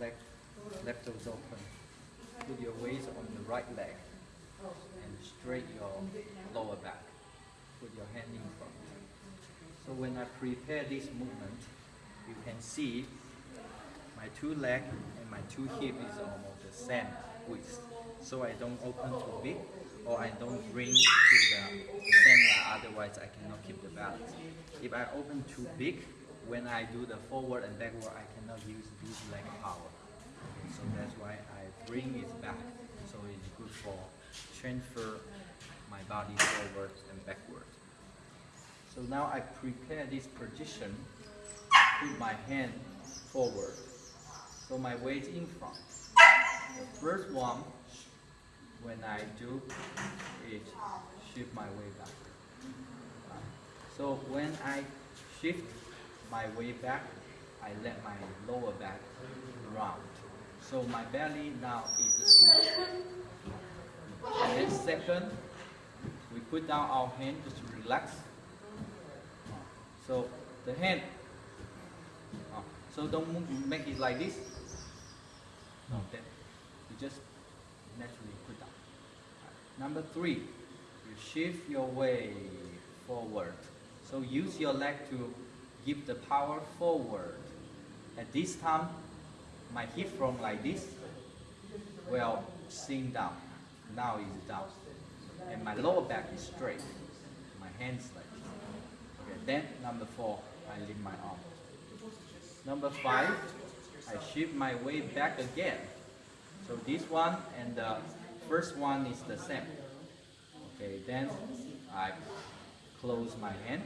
leg, left toes open. Put your weight on the right leg and straight your lower back. Put your hand in front. So when I prepare this movement, you can see my two leg and my two hip is almost the same width. So I don't open too big or I don't bring to the center, otherwise I cannot keep the balance. If I open too big, when I do the forward and backward, I cannot use this leg power. So that's why I bring it back. So it's good for transfer my body forward and backward. So now I prepare this position, put my hand forward. So my weight in front. The first one, when I do it, shift my weight back. So when I shift my way back, I let my lower back round. So my belly now is small. And then second, we put down our hand just to relax. So the hand, uh, so don't move, make it like this. No, then you just naturally put down. Number three, you shift your way forward. So use your leg to give the power forward. At this time, my hip from like this will sink down. Now it's down. And my lower back is straight. My hands like this. Okay, then number four, I lift my arm. Number five, I shift my way back again. So this one and the first one is the same. Okay, then I close my hand,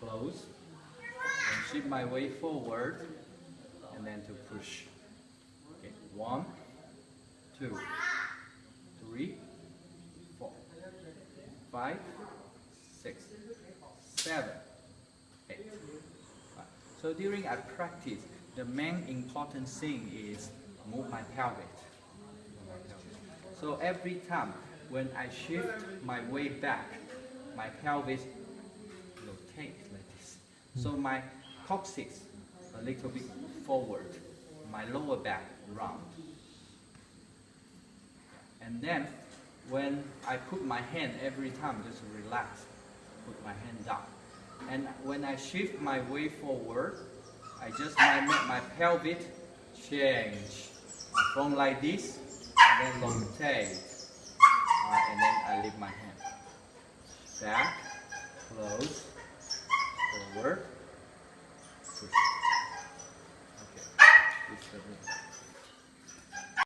close, shift my way forward, and then to push. Okay, one, two, three, four, five, six, seven, eight. So during I practice, the main important thing is move my pelvic. So every time when I shift my way back, my pelvis rotate like this. So my coccyx a little bit forward, my lower back round. And then when I put my hand every time, just relax, put my hand down. And when I shift my way forward, I just make my pelvic change from like this, and then rotate, uh, and then I lift my hand. Back, close, forward,